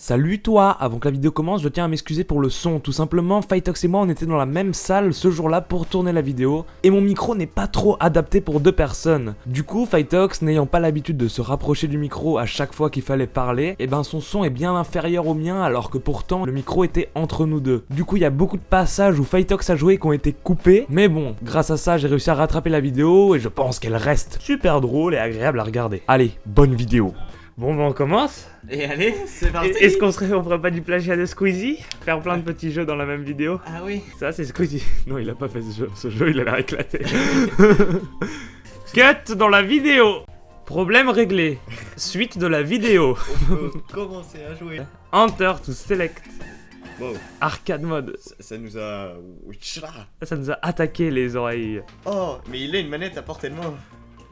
Salut toi Avant que la vidéo commence, je tiens à m'excuser pour le son. Tout simplement, Fightox et moi, on était dans la même salle ce jour-là pour tourner la vidéo, et mon micro n'est pas trop adapté pour deux personnes. Du coup, Fightox, n'ayant pas l'habitude de se rapprocher du micro à chaque fois qu'il fallait parler, et ben son son est bien inférieur au mien, alors que pourtant, le micro était entre nous deux. Du coup, il y a beaucoup de passages où Fightox a joué qui ont été coupés, mais bon, grâce à ça, j'ai réussi à rattraper la vidéo, et je pense qu'elle reste super drôle et agréable à regarder. Allez, bonne vidéo Bon ben on commence Et allez, c'est parti Est-ce qu'on serait, on ferait pas du plagiat de Squeezie? Faire plein de petits jeux dans la même vidéo? Ah oui Ça c'est Squeezie. Non il a pas fait ce jeu, ce jeu il a l'air éclaté. Cut dans la vidéo Problème réglé. Suite de la vidéo. On peut commencer à jouer Enter to select. Wow, Arcade mode. ça, ça nous a... Ça nous a attaqué les oreilles. Oh, mais il a une manette à portée de main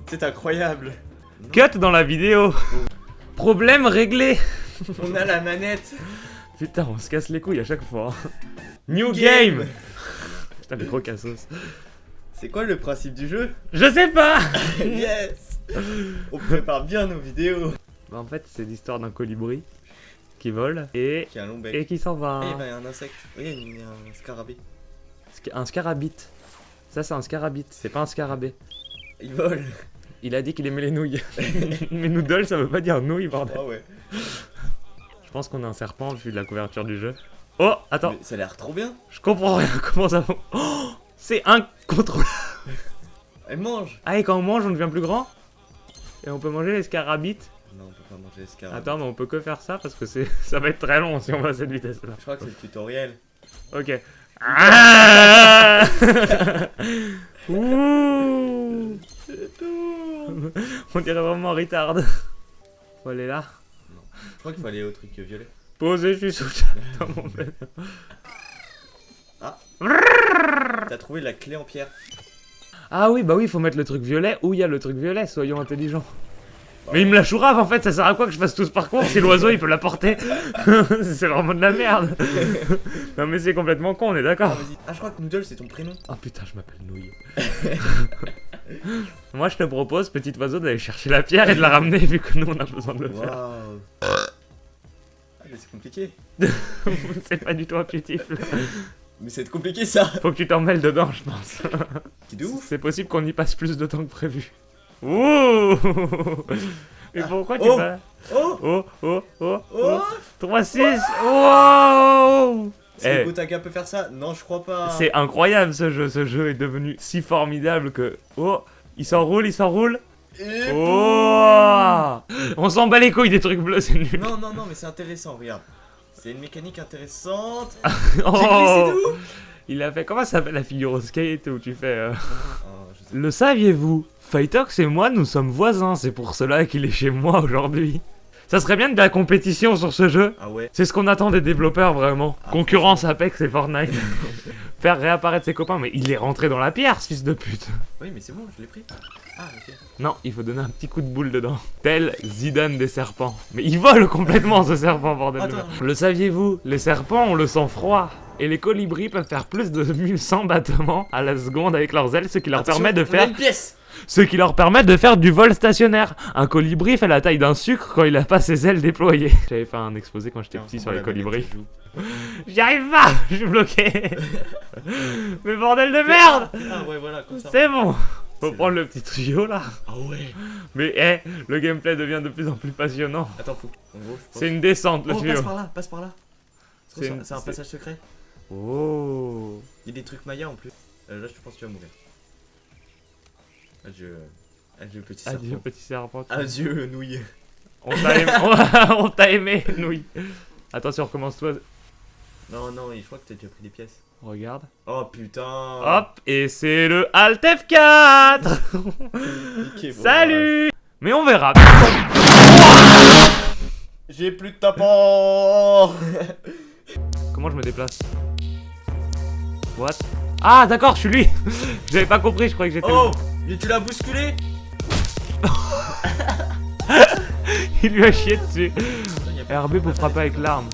C'est incroyable Cut dans la vidéo. Problème réglé. On a la manette Putain on se casse les couilles à chaque fois. hein. New game, Putain les gros cassos. C'est quoi le principe du jeu? Je sais pas Yes On prépare bien nos vidéos Bah, en fait, c'est l'histoire d'un colibri qui vole et, Qui a un long bec. et qui s'en va. Eh, il y a un insecte. Oui, il y a un scarabée. Sca- Un scarabit. Ça, c'est un scarabit, c'est pas un scarabée. Il vole Il a dit qu'il aimait les nouilles. Mais noodle, ça veut pas dire nouilles, bordel. Oh ouais. Je pense qu'on a un serpent vu de la couverture du jeu. Oh, attends, Mais ça a l'air trop bien je comprends rien. Comment ça va Oh, C'est incontrôlable. Elle mange Ah, et quand on mange, on devient plus grand Et on peut manger les scarabites Non, on peut pas manger les scarabées. Attends, mais on peut que faire ça parce que ça va être très long si on va à cette vitesse-là. Je crois que c'est le tutoriel. Ok. Ah Ouh On dirait vraiment retard. Faut aller là. Je crois qu'il faut aller au truc violet. Posé, je suis sous le chat dans mon bed. T'as trouvé la clé en pierre. Ah oui, bah oui, faut mettre le truc violet où il y a le truc violet, soyons intelligents. Mais il me la chourave en fait, ça sert à quoi que je fasse tout ce parcours si l'oiseau il peut la porter C'est vraiment de la merde Non mais c'est complètement con, on est Ah, d'accord vas-y. Ah, je crois que Noodle c'est ton prénom. Oh putain, je m'appelle Nouille. Moi je te propose, petit oiseau, d'aller chercher la pierre et de la ramener vu que nous on a besoin de le faire. Waouh Ah, mais c'est compliqué. c'est pas du tout intuitif. là. Mais c'est compliqué ça Faut que tu t'en mêles dedans, je pense. C'est de ouf C'est possible qu'on y passe plus de temps que prévu. Ouh Mais pourquoi tu Oh vas... Oh Oh, oh, oh, oh. Oh 3, 6, wow Est-ce Eh. que Gotaka peut faire ça? Non, je crois pas. C'est incroyable ce jeu, ce jeu est devenu si formidable que... Oh, il s'enroule, il s'enroule. Et Oh On s'en bat les couilles des trucs bleus, c'est nul. Non, non, non, mais c'est intéressant, regarde. C'est une mécanique intéressante. Oh J'ai glissé de ouf Il a fait... Comment ça s'appelle la figure au skate où tu fais... euh, sais. Le saviez-vous? Fightox et moi, nous sommes voisins, c'est pour cela qu'il est chez moi aujourd'hui. Ça serait bien de la compétition sur ce jeu. Ah ouais C'est ce qu'on attend des développeurs vraiment. Ah, Concurrence Apex et Fortnite. Faire réapparaître ses copains, mais il est rentré dans la pierre, ce fils de pute. Oui, mais c'est bon, je l'ai pris. Ah, ok. Non, il faut donner un petit coup de boule dedans. Tel Zidane des serpents. Mais il vole complètement ce serpent, bordel de Attends. merde. Le saviez-vous Les serpents ont le sang froid. Et les colibris peuvent faire plus de 1100 battements à la seconde avec leurs ailes, ce qui leur Attention, permet de faire une pièce ce qui leur permet de faire du vol stationnaire. Un colibri fait la taille d'un sucre quand il a pas ses ailes déployées. J'avais fait un exposé quand j'étais petit sur les colibris. J'y arrive pas Je suis bloqué Mais bordel de merde Ah ouais, voilà, comme ça. C'est bon Faut prendre le petit tuyau là. Ah ouais Mais eh, le gameplay devient de plus en plus passionnant. Attends, faut. C'est une descente le Oh, tuyau. passe par là, passe par là. C'est une- un passage secret. Oh Il y a des trucs Maya en plus. Euh, là, je pense que tu vas mourir. Adieu. Adieu, petit serpent. Adieu petit serpent. Adieu, nouille. On t'a aimé, on t'a aimé, nouille. Attention, recommence-toi. Non, non, je crois que t'as déjà pris des pièces. Regarde. Oh putain Hop, et c'est le Alt F4 Niqué, bon, Salut Mais on verra. J'ai plus de tapant Comment je me déplace? What? Ah d'accord, je suis lui J'avais pas compris, je croyais que j'étais... Oh Mais tu l'as bousculé Il lui a chié dessus. Putain, RB pour frapper avec l'arme.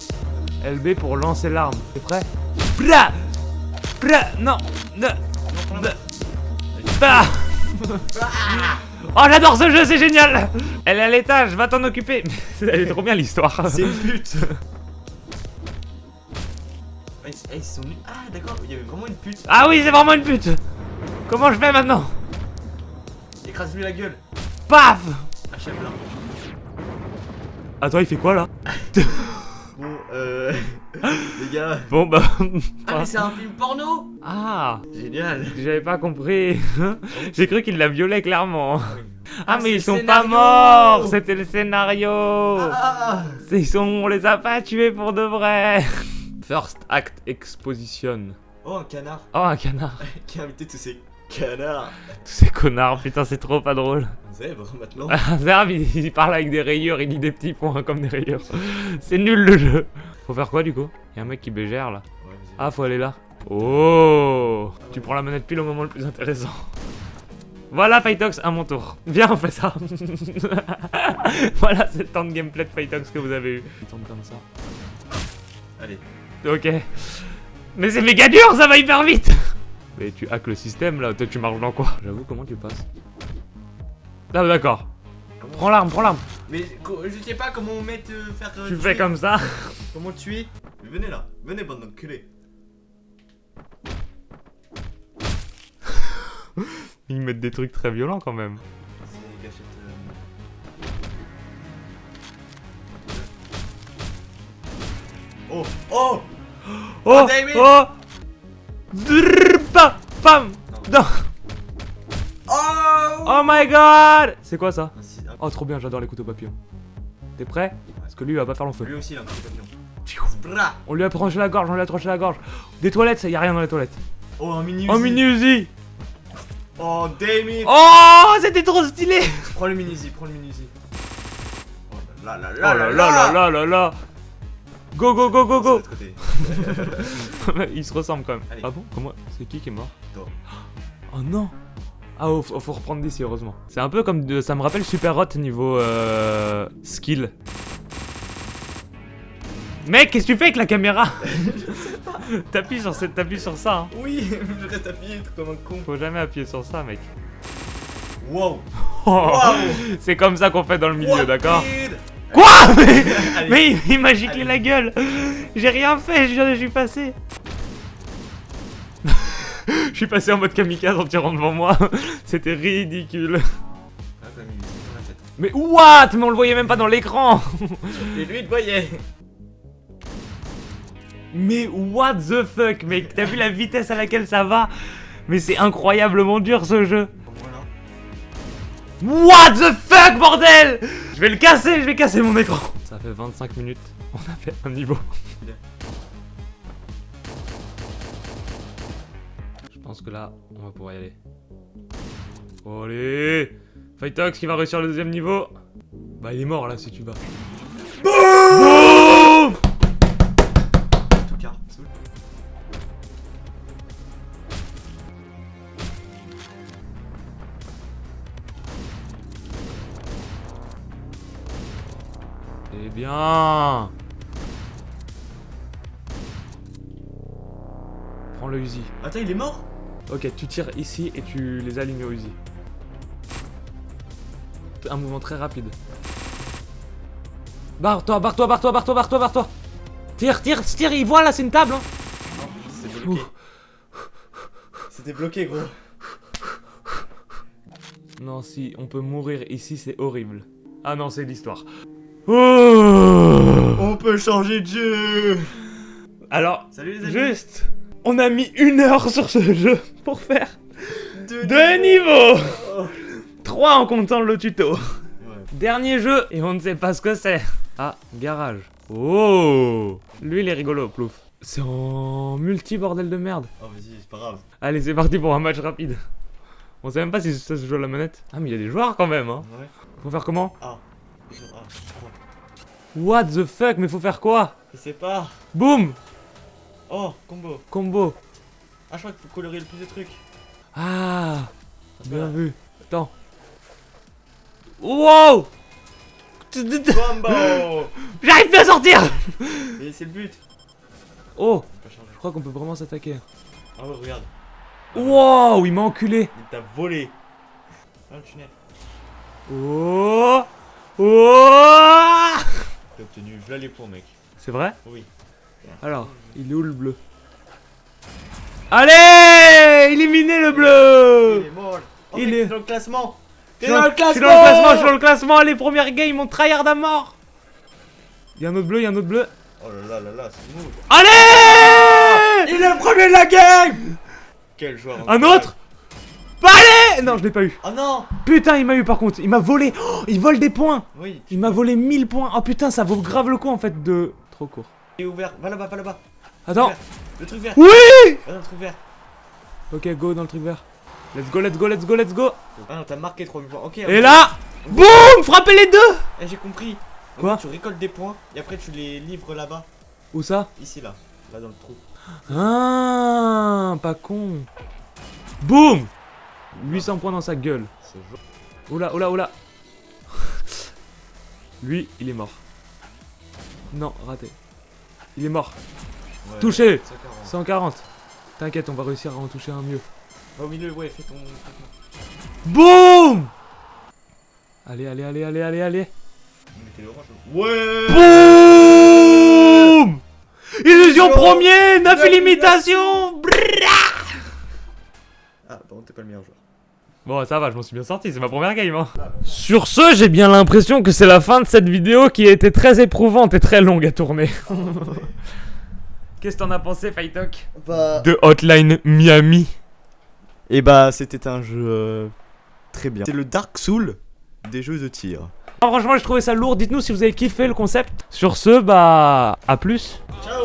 LB pour lancer l'arme. T'es prêt? Bra! Bra! Non! Non, Ne! Ah Oh j'adore ce jeu, c'est génial! Elle est à l'étage, va t'en occuper. Elle est trop bien l'histoire. C'est une pute. Ah. Ah, d'accord, il y avait vraiment une pute. Ah oui, c'est vraiment une pute. Comment je fais maintenant? Écrase-lui la gueule. Paf Achève là. Attends, il fait quoi là? Bon, euh. les gars. Bon bah... Ah, mais c'est un film porno Ah Génial. J'avais pas compris. J'ai cru qu'il la violait clairement. Ah. Ah, Ah, mais ils sont scénario. pas morts C'était le scénario Ah Ils sont... On les a pas tués pour de vrai First Act Exposition. Oh, un canard Oh, un canard. qui a invité tous ces Tous ces connards, putain, c'est trop pas drôle. Zèbre maintenant. Zerbe, il, il parle avec des rayures, il lit des petits points comme des rayures. C'est nul le jeu. Faut faire quoi du coup? Il y a un mec qui bégère là. Ouais. Ah, faut aller là. Oh Tu prends la manette pile au moment le plus intéressant. Voilà Fightox, à mon tour. Viens, on fait ça. voilà, c'est le temps de gameplay de Fightox que vous avez eu. Il tombe comme ça. Allez. Ok. Mais c'est méga dur, ça va hyper vite Mais tu hack le système là, toi tu marches dans quoi J'avoue, comment tu passes Ah d'accord. Comment- Prends l'arme, prends l'arme. Mais je sais pas comment on met euh, faire. euh, Tu tuer. fais comme ça. Comment tuer Mais venez là, venez bande d'enculés. Ils mettent des trucs très violents quand même. C'est gâchette. euh. Oh Oh Oh Oh Drrr, pam, Non. Oh Oh my god C'est quoi ça? Ah, Oh trop bien, j'adore les couteaux papillons. T'es prêt? Parce que lui il va pas faire long feu. Lui aussi il a un petit papillon. On lui a tranché la gorge, on lui a tranché la gorge. Des toilettes, ça y a rien dans les toilettes. Oh un mini Oh Uzi. mini Uzi Oh Damien Oh c'était trop stylé Prends le mini Uzi, prends le mini Uzi. Oh là là Oh là là là là là là là Go go go go go. Ils se ressemblent quand même. Allez. Ah bon Comment C'est qui qui est mort Toi. Oh non Ah oh, faut, faut reprendre d'ici heureusement. C'est un peu comme de, ça me rappelle Super Hot niveau euh, skill. Mec, qu'est-ce que tu fais avec la caméra T'appuies sur, cette- t'appuies sur ça. Hein. Oui, je reste appuyé comme un con. Faut jamais appuyer sur ça, mec. Wow Wow C'est comme ça qu'on fait dans le milieu, d'accord Quoi Mais, il- m'a giclé la gueule. J'ai rien fait, je je suis passé. Je suis passé en mode kamikaze en tirant devant moi. C'était ridicule. Ah, t'as mis dans la tête. Mais what? Mais on le voyait même pas dans l'écran. Et lui il voyait. Mais what the fuck, mec T'as vu la vitesse à laquelle ça va? Mais c'est incroyablement dur ce jeu. What the fuck, bordel? Je vais le casser, je vais casser mon écran. Ça fait 25 minutes, on a fait un niveau. Je pense que là, on va pouvoir y aller. Allez Fightox qui va réussir le deuxième niveau. Bah il est mort là si tu vas. Bien Prends le Uzi. Attends, il est mort? Ok, tu tires ici et tu les alignes au Uzi. Un mouvement très rapide. Barre-toi, barre-toi, barre-toi, barre-toi, barre-toi, barre-toi Tire, tire, tire, il voit là, c'est une table hein. C'est bloqué. C'était bloqué, gros. Non, si, on peut mourir ici, c'est horrible. Ah non, c'est l'histoire. Oh On peut changer de jeu Alors, Salut les amis juste, on a mis une heure sur ce jeu pour faire Deux deux niveaux Oh. Trois en comptant le tuto. Ouais. Dernier jeu, et on ne sait pas ce que c'est. Ah, garage. Oh Lui, il est rigolo, plouf. C'est en multi, bordel de merde. Oh, vas-y, c'est pas grave. Allez, c'est parti pour un match rapide. On sait même pas si ça se joue à la manette. Ah, mais il y a des joueurs quand même, hein. Ouais. Faut faire comment? Ah. Ah. What the fuck Mais faut faire quoi Je sais pas. Boum Oh, combo. Combo. Ah, je crois qu'il faut colorer le plus de trucs. Ah Bien vu. Attends. Wow Combo J'arrive plus à sortir Et c'est le but. Oh. Je crois qu'on peut vraiment s'attaquer. Ah ouais, regarde. Wow Il m'a enculé Il t'a volé. Ah, le tunnel. Oh Oh T'as obtenu, voilà les points, mec. C'est vrai? Oui. Alors, il est où le bleu? Allez Éliminé le Il bleu est mort. Oh, Il mec, est- t'es dans le classement. T'es dans dans- le classement. Je suis dans le classement, je suis dans le classement. Allez, première game, on tryhard à mort. Il y a un autre bleu, il y a un autre bleu. Oh là là là là, c'est mou. Allez Il est le premier de la game Quel joueur Un autre? Bah allez Non, je l'ai pas eu. Oh non Putain, il m'a eu par contre. Il m'a volé. Oh, il vole des points. Oui, Il m'a volé 1000 points. Oh putain, ça vaut grave le coup en fait de... Trop court. es ouvert. Va là-bas, va là-bas. Attends. Le truc vert. Oui Va dans le truc vert. Ok, go dans le truc vert. Let's go, let's go, let's go, let's go. Ah non, t'as marqué 3 points. Ok. Et là, boum Frappez les deux Eh, j'ai compris. En Quoi fait, Tu récoltes des points et après tu les livres là-bas. Où ça? Ici, là. Là, dans le trou. Ah, pas con. Boum 800 points dans sa gueule. Oula, oula, oula. Lui, il est mort. Non, raté. Il est mort. Ouais, Touché 140. 140. T'inquiète, on va réussir à en toucher un mieux. Au milieu, ouais, fais ton. Boum Allez, allez, allez, allez, allez, allez. Ouais Boum Illusion premier, 9 Neuf contre, t'es pas le meilleur joueur. Bon, ça va, je m'en suis bien sorti, c'est ma première game. Hein. Sur ce, j'ai bien l'impression que c'est la fin de cette vidéo qui a été très éprouvante et très longue à tourner. Qu'est-ce que t'en as pensé, Fightok Bah. De Hotline Miami. Et bah, c'était un jeu. euh, très bien. C'est le Dark Soul des jeux de tir. Ah, franchement, j'ai trouvé ça lourd. Dites-nous si vous avez kiffé le concept. Sur ce, bah, à plus. Ciao